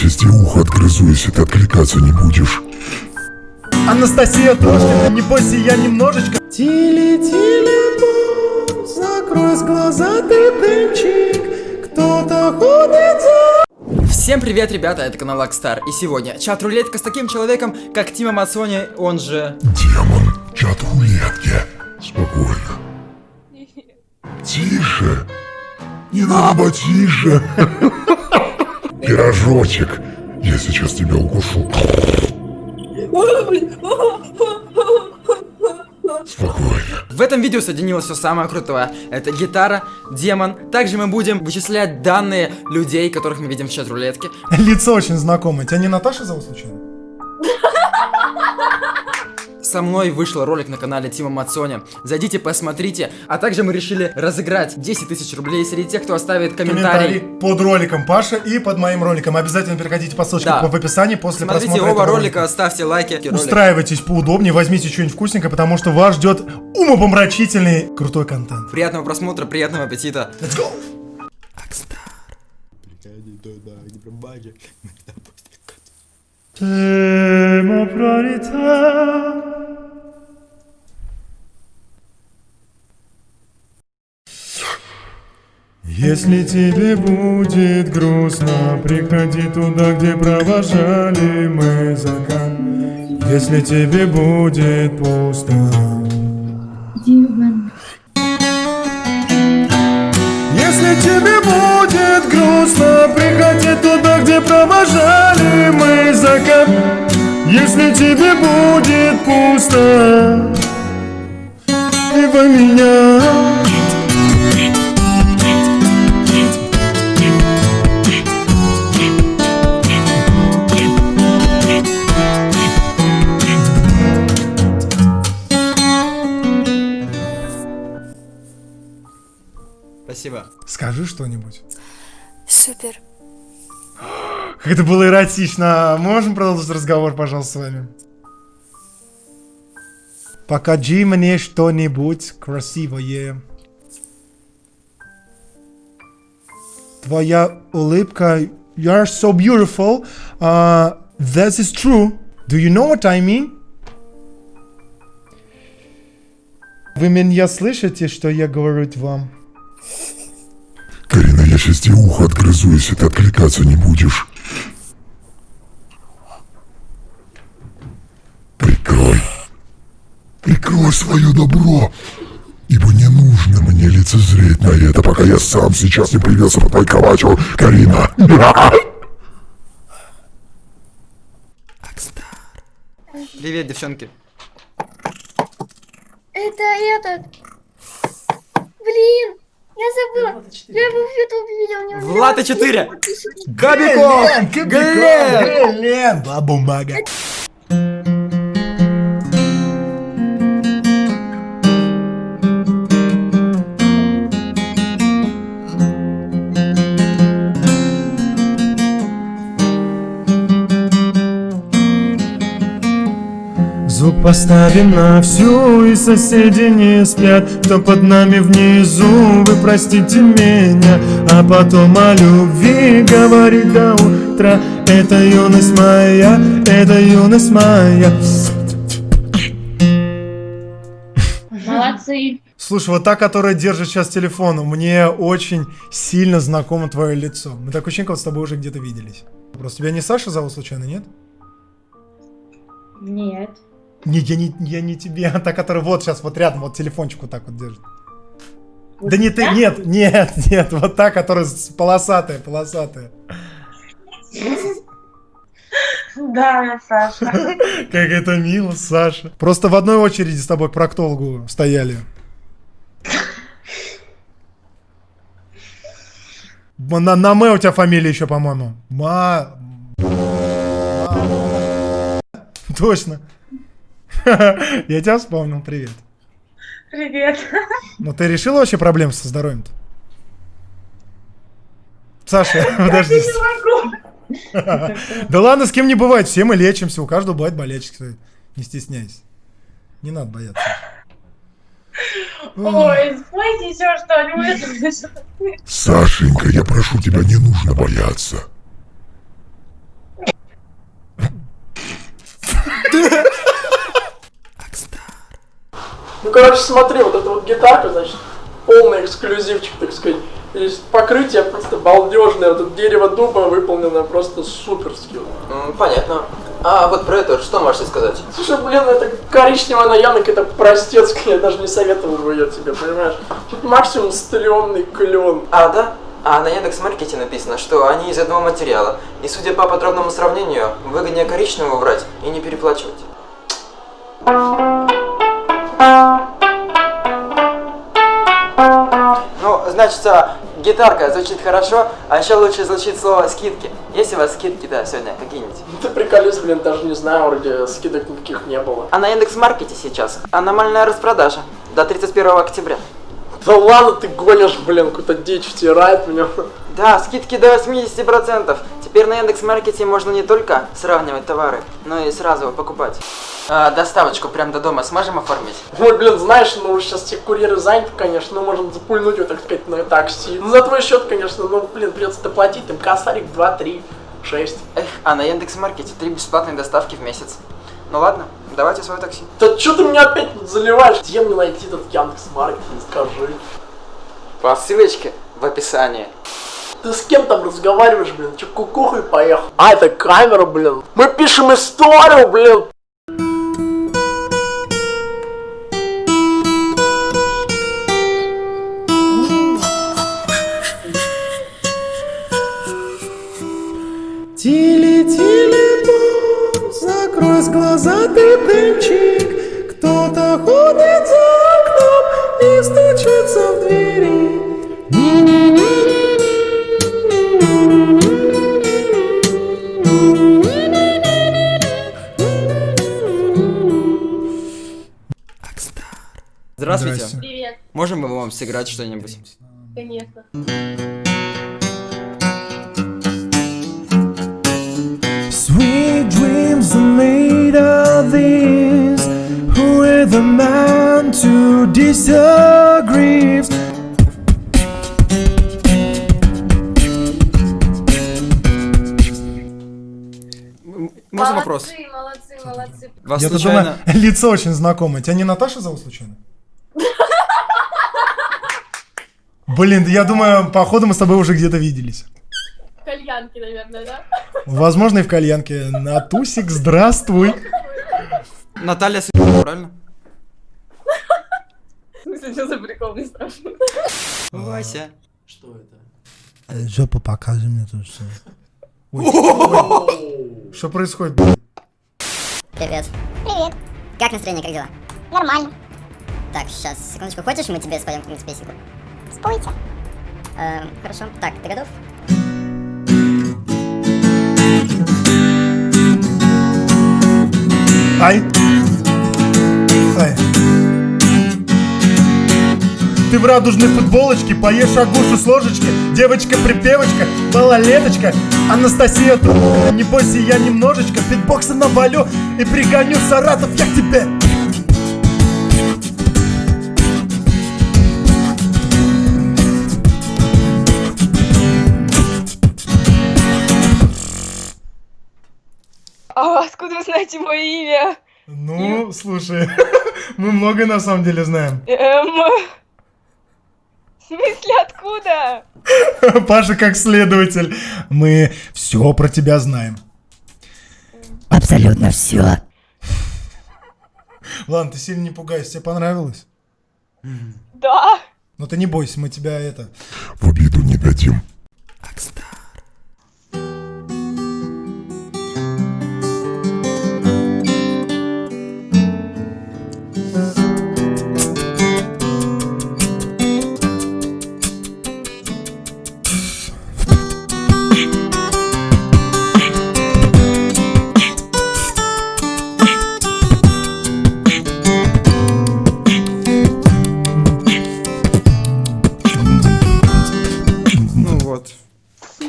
сейчас тебе ухо отгрызу, если ты откликаться не будешь. Анастасия Трошкина, не бойся, я немножечко... Тили-тили, закрой глаза, ты дымчик, кто-то ходит за... Всем привет, ребята, это канал Акстар, и сегодня чат-рулетка с таким человеком, как Тима Мацони, он же... Демон, чат рулетки. Спокойно. Тише. Не надо тише. Пирожочек. Я сейчас тебя укушу. Спокойно. В этом видео соединилось все самое крутое. Это гитара, демон. Также мы будем вычислять данные людей, которых мы видим в чат-рулетке. Лицо очень знакомое. Тебя не Наташа зовут случайно? Со мной вышел ролик на канале Тима Мацони. Зайдите, посмотрите. А также мы решили разыграть 10 тысяч рублей среди тех, кто оставит комментарий. Комментарий под роликом Паша и под моим роликом. Обязательно переходите по ссылочке Да. в описании после Смотрите просмотра оба этого ролика, ставьте лайки. Устраивайтесь поудобнее, возьмите что-нибудь вкусненькое, потому что вас ждет умопомрачительный крутой контент. Приятного просмотра, приятного аппетита. Let's go! Тема пролетает. Если тебе будет грустно, приходи туда, где провожали мы закат. Если тебе будет пусто, Если тебе будет грустно, приходи туда, где провожали мы закат. Если тебе будет пусто, либо меня. Спасибо. Скажи что-нибудь. Супер. Как это было эротично. Можем продолжить разговор, пожалуйста, с вами? Покажи мне что-нибудь красивое. Твоя улыбка. You are so beautiful. Uh, that is true. Do you know what I mean? Вы меня слышите, что я говорю вам? Карина, я сейчас тебе ухо отгрызу, если ты откликаться не будешь. Прикрой. Прикрой свое добро. Ибо не нужно мне лицезреть на это, пока я сам сейчас не появился под твоей кроватью, Карина. Привет, девчонки. Это этот. Блин, я забыла. Я его в YouTube видел. не узнала. Влад и 4. Подписывайтесь. Кобяков! Глеб! Глен! Бабумага. Поставим на всю, и соседи не спят Кто под нами внизу, вы простите меня А потом о любви говорить до утра Это юность моя, это юность моя Молодцы. Слушай, вот та, которая держит сейчас телефон, мне очень сильно знакомо твое лицо. Мы так очень как с тобой уже где-то виделись. Просто тебя не Саша зовут случайно, нет? Нет. Не, я не, я не тебе, а та, которая вот сейчас вот рядом, вот телефончик вот так вот держит. да не ты, нет, нет, нет, вот та, которая полосатая, полосатая. Да, Саша. Как это мило, Саша. Просто в одной очереди с тобой к проктологу стояли. На, на Мэ у тебя фамилия еще, по-моему. Ма- Точно. Я тебя вспомнил, привет. Привет. Ну ты решила вообще проблемы со здоровьем-то? Саша, подожди. Да ладно, с кем не бывает, все мы лечимся, у каждого бывает болячки, не стесняйся. Не надо бояться. Ой, спойте еще что-нибудь. Сашенька, я прошу тебя, не нужно бояться короче, смотри, вот эта вот гитарка, значит, полный эксклюзивчик, так сказать. И покрытие просто балдежное, вот это дерево дуба выполнено просто суперски. Понятно. А вот про это что можете сказать? Слушай, блин, это коричневая наянок, это простецкая, я даже не советовал бы ее тебе, понимаешь? Тут максимум стрёмный клен. А, да? А на Яндекс.Маркете написано, что они из одного материала. И судя по подробному сравнению, выгоднее коричневого брать и не переплачивать. Ну, значит, гитарка звучит хорошо, а еще лучше звучит слово скидки. Есть у вас скидки, да, сегодня какие-нибудь? Ты приколись, блин, даже не знаю, вроде скидок никаких не было. А на Яндекс.Маркете сейчас аномальная распродажа до 31 октября. Да ладно, ты гонишь, блин, какую-то дичь втирает меня. Да, скидки до 80%. Теперь на Яндекс.Маркете можно не только сравнивать товары, но и сразу покупать. А, доставочку прям до дома сможем оформить? Ой, блин, знаешь, ну сейчас те курьеры заняты, конечно, ну можем запульнуть его, так сказать, на такси. Ну за твой счет, конечно, ну блин, придется доплатить, там косарик 2, 3, 6. Эх, а на Яндекс.Маркете три бесплатные доставки в месяц. Ну ладно, давайте свое такси. Да что ты меня опять тут заливаешь? Где мне найти этот Яндекс.Маркет, скажи. По ссылочке в описании. Ты с кем там разговариваешь, блин? Че, кукухой поехал? А, это камера, блин. Мы пишем историю, блин. Тили-тили-бом, закрой глаза, ты дымчик. Кто-то ходит за окном и стучится в двери. Здравствуйте. Здрасте. Привет, Можем мы вам сыграть что-нибудь? конечно. Man to disagree? Можно вопрос? Молодцы, молодцы, молодцы. Вас Я-то случайно... думаю, лицо очень знакомое. Тебя не Наташа зовут случайно? Блин, да я думаю, походу мы с тобой уже где-то виделись. Кальянки, наверное, да? Возможно, и в кальянке. Натусик, здравствуй. Наталья правильно? Смысле, что за прикол не страшно? Вася. Что это? Жопу покажи мне тут все. Что происходит? Привет. Привет. Как настроение, как дела? Нормально. Так, сейчас, секундочку. Хочешь, мы тебе споем какую-нибудь песенку? Спойте. Эм, хорошо. Так, ты готов? Ай. Ай. Ты в радужной футболочке, поешь агушу с ложечки, девочка-припевочка, малолеточка, Анастасия, не бойся, я немножечко битбокса навалю и пригоню Саратов я к тебе. А откуда вы знаете мое имя? Ну, слушай, мы многое на самом деле знаем. Эм... В смысле, откуда? Паша как следователь, мы все про тебя знаем. Абсолютно все. Ладно, ты сильно не пугайся, тебе понравилось? Да. Но ты не бойся, мы тебя это... В обиду не дадим. Ну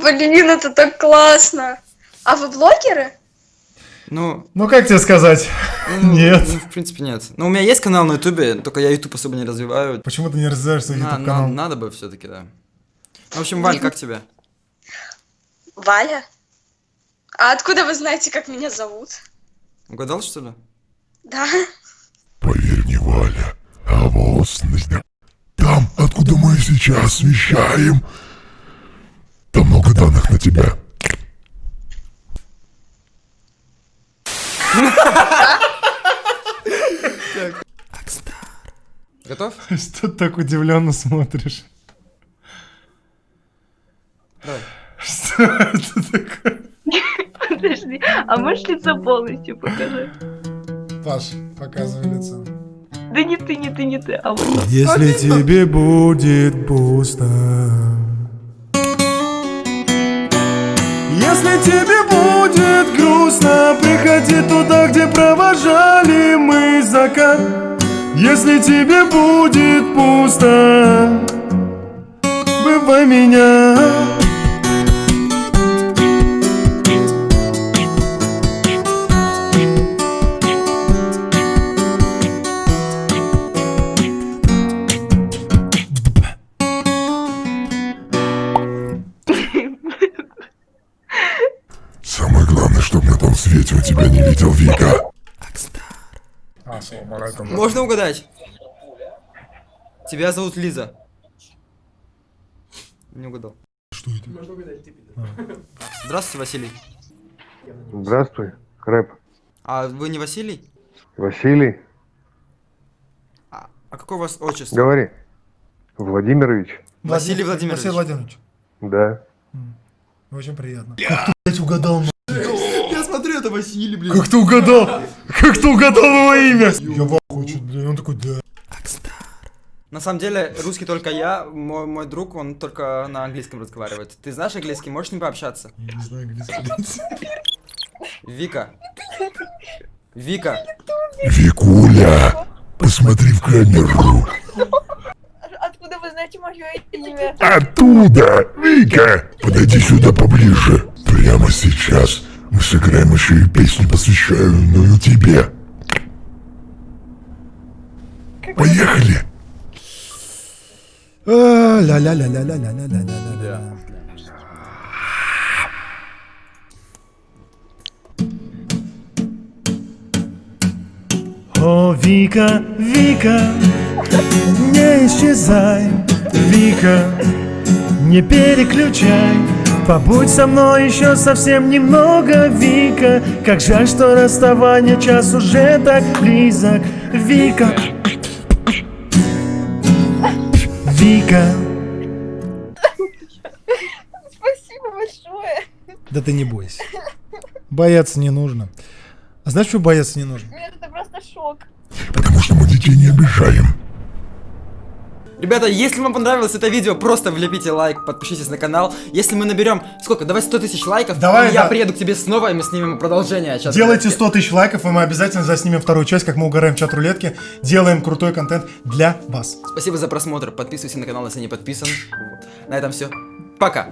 Блин, это так классно. А вы блогеры? Ну, Ну, как тебе сказать? ну, Нет. ну, в принципе, нет. Ну, у меня есть канал на ютубе, только я ютуб особо не развиваю. Почему ты не развиваешь свой На- YouTube на- канал? надо бы все-таки, да. В общем, Валь, как тебя? Валя? А откуда вы знаете, как меня зовут? Угадал, что ли? Да. Поверь мне, Валя, а судьбоносность. Там, откуда мы сейчас вещаем, данных на тебя. Готов? Что ты так удивленно смотришь? Давай. Что это такое? Подожди, а можешь лицо полностью показать? Паш, показывай лицо. Да не ты, не ты, не ты, а вот. Если тебе будет пусто Если тебе будет грустно Приходи туда, где провожали мы закат. Если тебе будет пусто Бывай меня видел Вика. Можно угадать? Тебя зовут Лиза. Не угадал. Что это? Здравствуйте, Василий. Здравствуй, Рэп. А вы не Василий? Василий, А, а какое у вас отчество? говори. Владимирович? Василий Владимирович. Василий Владимирович. Да. Очень приятно. Как ты, блядь, угадал? Василий, блин. Как ты угадал? Как ты угадал его имя? Я в ахуе, чё, блядь, он такой, да. На самом деле, русский только я, мой, мой друг, он только на английском разговаривает. Ты знаешь английский, можешь с ним пообщаться? Я не знаю английский. Вика. Вика. Викуля, посмотри в камеру. Откуда вы знаете мое имя? Оттуда! Вика! Подойди сюда поближе. Прямо сейчас мы сыграем еще и песню, посвященную тебе. Поехали! А, Ля-ля-ля-ля-ля-ля-ля-ля-ля-ля-ля. О, Вика, Вика, не исчезай, Вика, не переключай. Побудь со мной еще совсем немного, Вика Как жаль, что расставание час уже так близок Вика Вика Спасибо большое. Да ты не бойся Бояться не нужно А знаешь, что бояться не нужно? Нет, это просто шок. Потому что мы детей не обижаем. Ребята, если вам понравилось это видео, просто влепите лайк, подпишитесь на канал. Если мы наберем, сколько, давай 100 тысяч лайков, Давай, я да. приеду к тебе снова, и мы снимем продолжение. Сейчас Делайте 100 тысяч лайков, и мы обязательно заснимем вторую часть, как мы угораем чат рулетки. Делаем крутой контент для вас. Спасибо за просмотр, подписывайся на канал, если не подписан. Вот. На этом все. Пока.